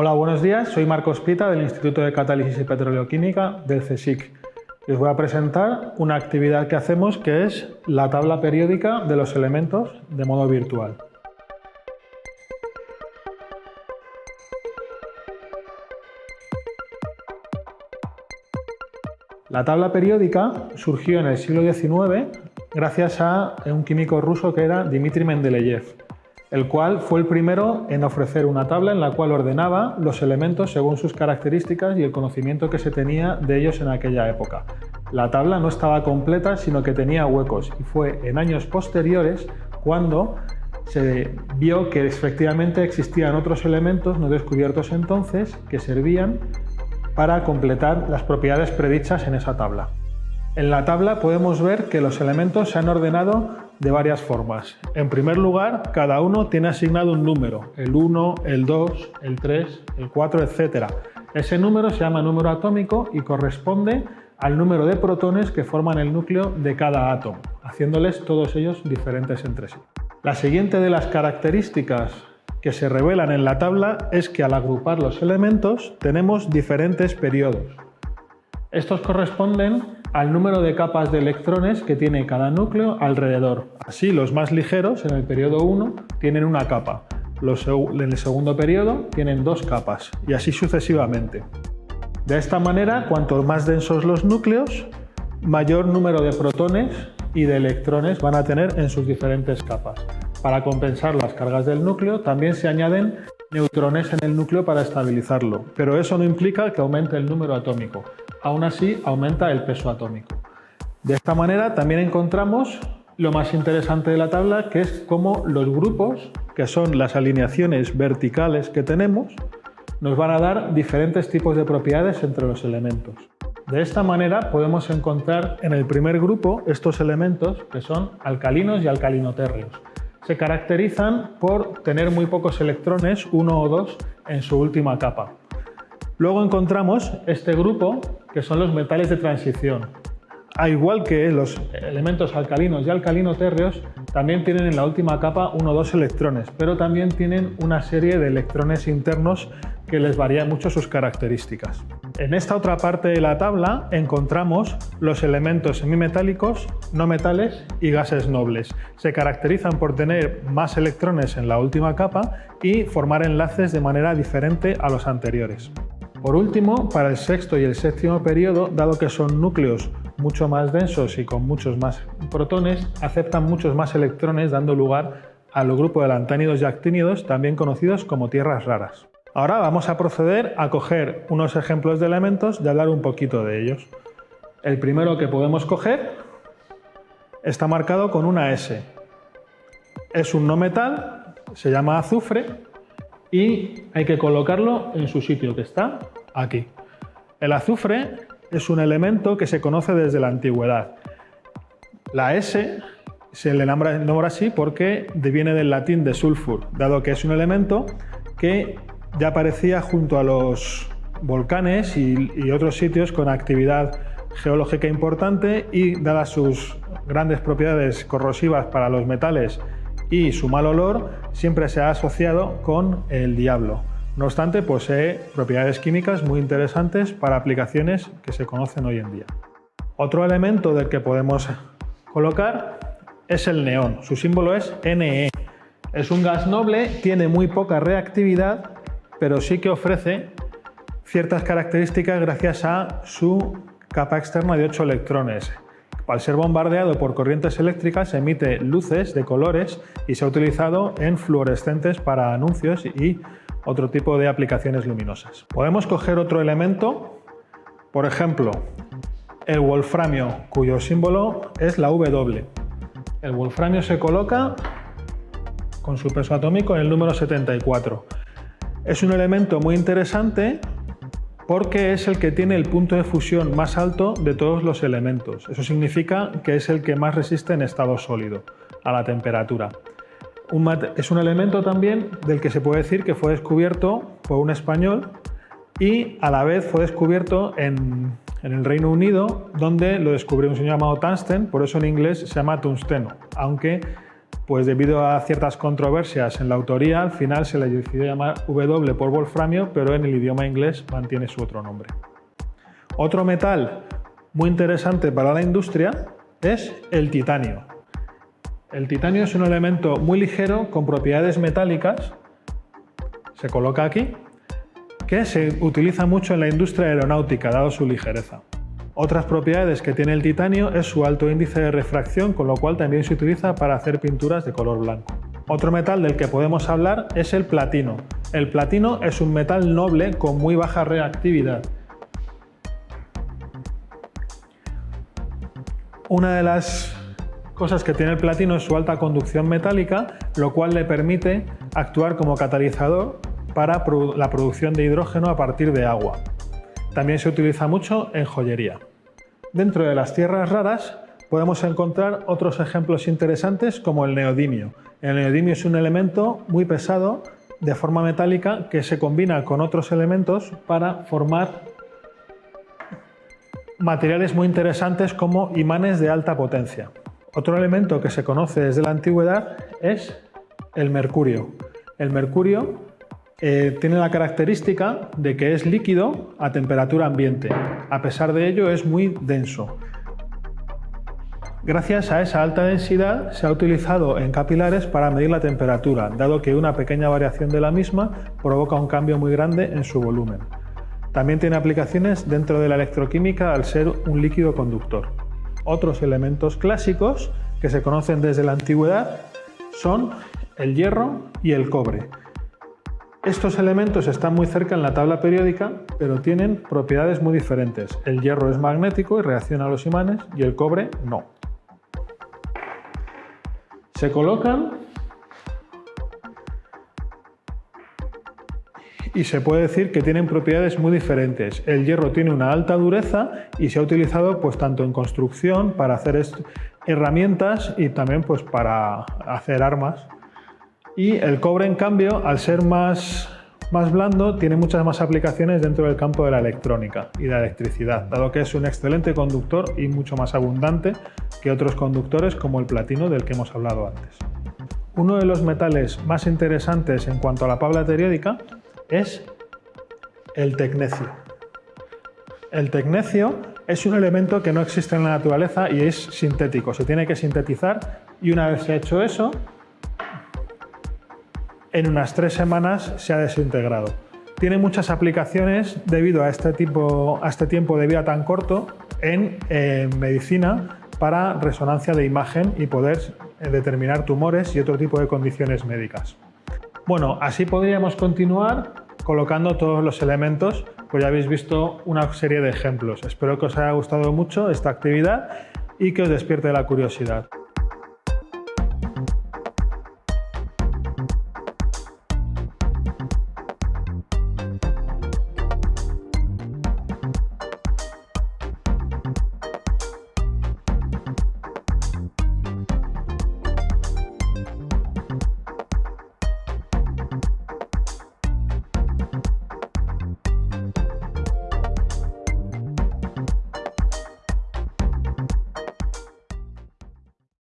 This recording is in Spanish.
Hola, buenos días. Soy Marcos Pita del Instituto de Catálisis y Petroleoquímica del CSIC. Les voy a presentar una actividad que hacemos que es la tabla periódica de los elementos de modo virtual. La tabla periódica surgió en el siglo XIX gracias a un químico ruso que era Dmitry Mendeleev el cual fue el primero en ofrecer una tabla en la cual ordenaba los elementos según sus características y el conocimiento que se tenía de ellos en aquella época. La tabla no estaba completa, sino que tenía huecos y fue en años posteriores cuando se vio que efectivamente existían otros elementos no descubiertos entonces que servían para completar las propiedades predichas en esa tabla. En la tabla podemos ver que los elementos se han ordenado de varias formas. En primer lugar, cada uno tiene asignado un número, el 1, el 2, el 3, el 4, etc. Ese número se llama número atómico y corresponde al número de protones que forman el núcleo de cada átomo, haciéndoles todos ellos diferentes entre sí. La siguiente de las características que se revelan en la tabla es que al agrupar los elementos tenemos diferentes periodos. Estos corresponden al número de capas de electrones que tiene cada núcleo alrededor. Así, los más ligeros en el periodo 1 tienen una capa, los en el segundo periodo tienen dos capas y así sucesivamente. De esta manera, cuanto más densos los núcleos, mayor número de protones y de electrones van a tener en sus diferentes capas. Para compensar las cargas del núcleo, también se añaden neutrones en el núcleo para estabilizarlo, pero eso no implica que aumente el número atómico. Aún así, aumenta el peso atómico. De esta manera también encontramos lo más interesante de la tabla, que es cómo los grupos, que son las alineaciones verticales que tenemos, nos van a dar diferentes tipos de propiedades entre los elementos. De esta manera podemos encontrar en el primer grupo estos elementos que son alcalinos y alcalinotérreos se caracterizan por tener muy pocos electrones, uno o dos, en su última capa. Luego encontramos este grupo, que son los metales de transición. A igual que los elementos alcalinos y alcalinotérreos, también tienen en la última capa uno o dos electrones, pero también tienen una serie de electrones internos que les varían mucho sus características. En esta otra parte de la tabla encontramos los elementos semimetálicos, no metales y gases nobles. Se caracterizan por tener más electrones en la última capa y formar enlaces de manera diferente a los anteriores. Por último, para el sexto y el séptimo periodo, dado que son núcleos mucho más densos y con muchos más protones, aceptan muchos más electrones dando lugar al grupo de lantánidos y actínidos, también conocidos como tierras raras. Ahora vamos a proceder a coger unos ejemplos de elementos y hablar un poquito de ellos. El primero que podemos coger está marcado con una S. Es un no metal, se llama azufre y hay que colocarlo en su sitio que está aquí. El azufre es un elemento que se conoce desde la antigüedad. La S se le nombra, así porque viene del latín de sulfur, dado que es un elemento que ya aparecía junto a los volcanes y, otros sitios con actividad geológica importante y dadas sus grandes propiedades corrosivas para los metales y su mal olor, siempre se ha asociado con el diablo. No obstante, posee propiedades químicas muy interesantes para aplicaciones que se conocen hoy en día. Otro elemento del que podemos colocar es el neón. Su símbolo es Ne. Es un gas noble, tiene muy poca reactividad pero sí que ofrece ciertas características gracias a su capa externa de 8 electrones. Al ser bombardeado por corrientes eléctricas emite luces de colores y se ha utilizado en fluorescentes para anuncios y otro tipo de aplicaciones luminosas. Podemos coger otro elemento, por ejemplo, el wolframio, cuyo símbolo es la W. El wolframio se coloca con su peso atómico en el número 74. Es un elemento muy interesante porque es el que tiene el punto de fusión más alto de todos los elementos. Eso significa que es el que más resiste en estado sólido a la temperatura. es un elemento también del que se puede decir que fue descubierto por un español y a la vez fue descubierto en, el Reino Unido, donde lo descubrió un señor llamado Tungsten, por eso en inglés se llama tungsteno, aunque pues debido a ciertas controversias en la autoría, al final se le decidió llamar W por wolframio, pero en el idioma inglés mantiene su otro nombre. Otro metal muy interesante para la industria es el titanio. El titanio es un elemento muy ligero con propiedades metálicas, se coloca aquí, que se utiliza mucho en la industria aeronáutica, dado su ligereza. Otras propiedades que tiene el titanio es su alto índice de refracción, con lo cual también se utiliza para hacer pinturas de color blanco. Otro metal del que podemos hablar es el platino. El platino es un metal noble con muy baja reactividad. Una de las cosas que tiene el platino es su alta conducción metálica, lo cual le permite actuar como catalizador para la producción de hidrógeno a partir de agua. También se utiliza mucho en joyería. Dentro de las tierras raras podemos encontrar otros ejemplos interesantes como el neodimio. El neodimio es un elemento muy pesado de forma metálica que se combina con otros elementos para formar materiales muy interesantes como imanes de alta potencia. Otro elemento que se conoce desde la antigüedad es el mercurio. El mercurio eh, tiene la característica de que es líquido a temperatura ambiente. A pesar de ello es muy denso. Gracias a esa alta densidad se ha utilizado en capilares para medir la temperatura, dado que una pequeña variación de la misma provoca un cambio muy grande en su volumen. También tiene aplicaciones dentro de la electroquímica al ser un líquido conductor. Otros elementos clásicos que se conocen desde la antigüedad son el hierro y el cobre. Estos elementos están muy cerca en la tabla periódica, pero tienen propiedades muy diferentes. El hierro es magnético y reacciona a los imanes y el cobre no. Se colocan y se puede decir que tienen propiedades muy diferentes. El hierro tiene una alta dureza y se ha utilizado pues tanto en construcción para hacer herramientas y también pues para hacer armas y el cobre, en cambio, al ser más, más blando, tiene muchas más aplicaciones dentro del campo de la electrónica y de la electricidad, dado que es un excelente conductor y mucho más abundante que otros conductores como el platino del que hemos hablado antes. Uno de los metales más interesantes en cuanto a la tabla periódica es el tecnecio. El tecnecio es un elemento que no existe en la naturaleza y es sintético, se tiene que sintetizar y una vez hecho eso, en unas tres semanas se ha desintegrado. Tiene muchas aplicaciones debido a este, tipo, a este tiempo de vida tan corto en medicina para resonancia de imagen y poder eh, determinar tumores y otro tipo de condiciones médicas. Bueno, así podríamos continuar colocando todos los elementos, pues ya habéis visto una serie de ejemplos. Espero que os haya gustado mucho esta actividad y que os despierte la curiosidad.